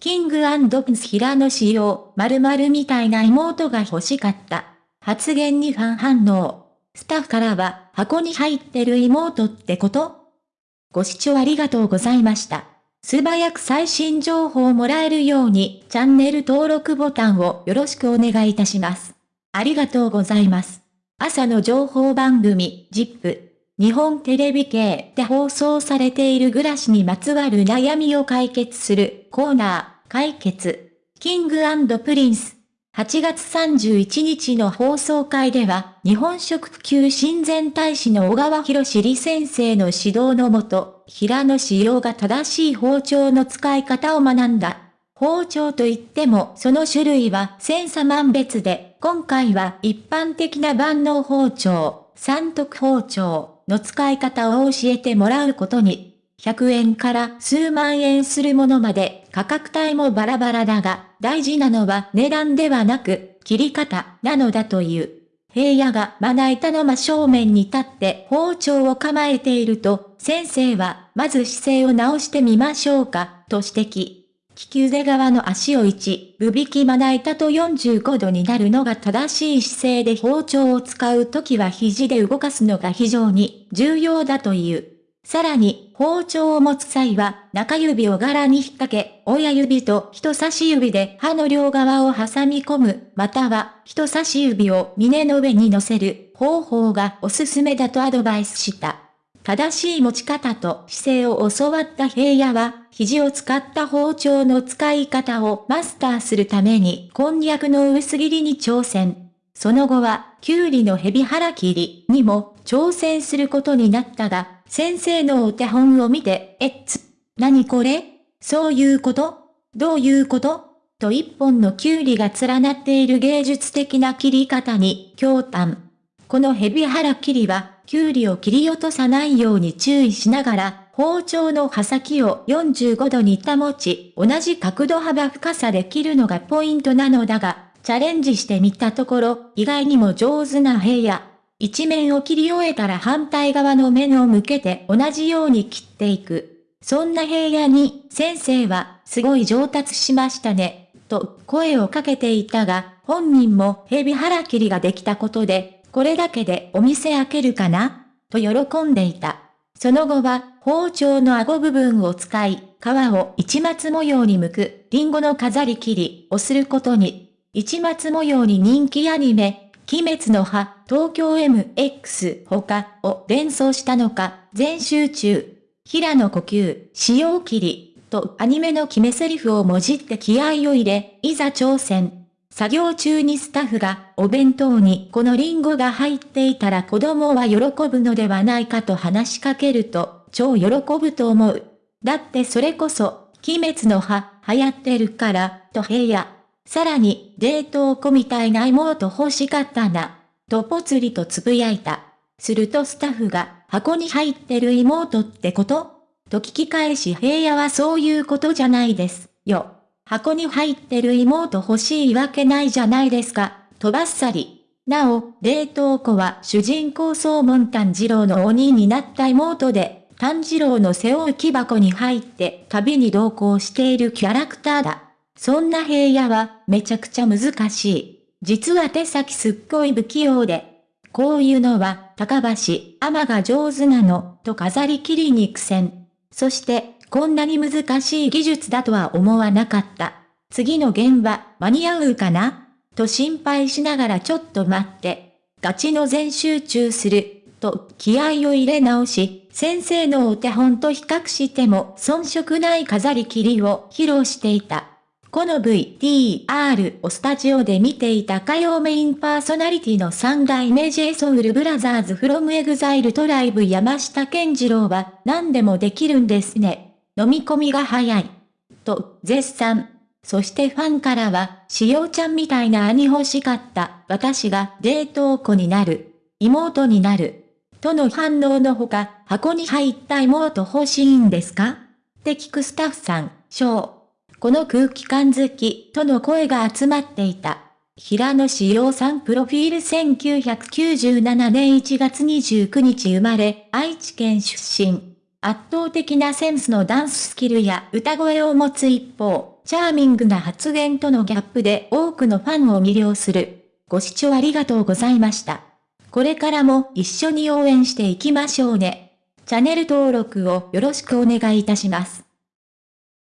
キングプンス平野仕様、〇〇みたいな妹が欲しかった。発言にファン反応。スタッフからは、箱に入ってる妹ってこと？ご視聴ありがとうございました。素早く最新情報をもらえるように、チャンネル登録ボタンをよろしくお願いいたします。ありがとうございます。朝の情報番組、ジップ。日本テレビ系で放送されている暮らしにまつわる悩みを解決するコーナー、解決。キングプリンス。8月31日の放送会では、日本食普及親善大使の小川博士先生の指導のもと、平野仕様が正しい包丁の使い方を学んだ。包丁といってもその種類は千差万別で、今回は一般的な万能包丁、三徳包丁、の使い方を教えてもらうことに、100円から数万円するものまで価格帯もバラバラだが、大事なのは値段ではなく、切り方なのだという。平野がまな板の真正面に立って包丁を構えていると、先生はまず姿勢を直してみましょうか、と指摘。利き腕側の足を1、ぶ引きまな板と45度になるのが正しい姿勢で包丁を使うときは肘で動かすのが非常に重要だという。さらに、包丁を持つ際は、中指を柄に引っ掛け、親指と人差し指で刃の両側を挟み込む、または、人差し指を峰の上に乗せる方法がおすすめだとアドバイスした。正しい持ち方と姿勢を教わった平野は、肘を使った包丁の使い方をマスターするために、こんにゃくの薄切りに挑戦。その後は、きゅうりのヘビ腹切りにも挑戦することになったが、先生のお手本を見て、えっつ、何これ？そういうこと？どういうこと？と一本のきゅうりが連なっている芸術的な切り方に、驚嘆。このヘビ腹切りは、きゅうりを切り落とさないように注意しながら、包丁の刃先を45度に保ち、同じ角度幅深さで切るのがポイントなのだが、チャレンジしてみたところ、意外にも上手な平野。一面を切り終えたら反対側の面を向けて同じように切っていく。そんな平野に、先生は、すごい上達しましたね、と声をかけていたが、本人もヘビ腹切りができたことで、これだけでお店開けるかな？と喜んでいた。その後は、包丁の顎部分を使い、皮を一末模様に剥く、リンゴの飾り切りをすることに、一末模様に人気アニメ、鬼滅の葉、東京 MX 他を連想したのか、全集中。平野呼吸、使用切り、とアニメの決め台詞をもじって気合を入れ、いざ挑戦。作業中にスタッフがお弁当にこのリンゴが入っていたら子供は喜ぶのではないかと話しかけると超喜ぶと思う。だってそれこそ、鬼滅の葉流行ってるから、と平野。さらに、冷凍庫みたいな妹欲しかったな。とぽつりとつぶやいた。するとスタッフが、箱に入ってる妹ってこと？と聞き返し平野はそういうことじゃないです。よ。箱に入ってる妹欲しいわけないじゃないですか、とばっさり。なお、冷凍庫は主人公総門炭治郎の鬼になった妹で、炭治郎の背負う木箱に入って旅に同行しているキャラクターだ。そんな平野はめちゃくちゃ難しい。実は手先すっごい不器用で。こういうのは高橋、天が上手なの、と飾り切りに苦戦。そしてこんなに難しい技術だとは思わなかった。次の現場、間に合うかな？と心配しながらちょっと待って。ガチの全集中する。と気合を入れ直し、先生のお手本と比較しても遜色ない飾り切りを披露していた。この VTR をスタジオで見ていた歌謡メインパーソナリティの三代目 j ソウルブラザーズフロムエグザイルトライブ山下健二郎は何でもできるんですね。飲み込みが早い。と、絶賛。そしてファンからは、しおちゃんみたいな兄欲しかった。私が冷凍庫になる。妹になる。との反応のほか、箱に入った妹欲しいんですか？って聞くスタッフさん、ショー。この空気感好き、との声が集まっていた。平野志陽さんプロフィール1997年1月29日生まれ、愛知県出身。圧倒的なセンスのダンススキルや歌声を持つ一方、チャーミングな発言とのギャップで多くのファンを魅了する。ご視聴ありがとうございました。これからも一緒に応援していきましょうね。チャンネル登録をよろしくお願いいたします。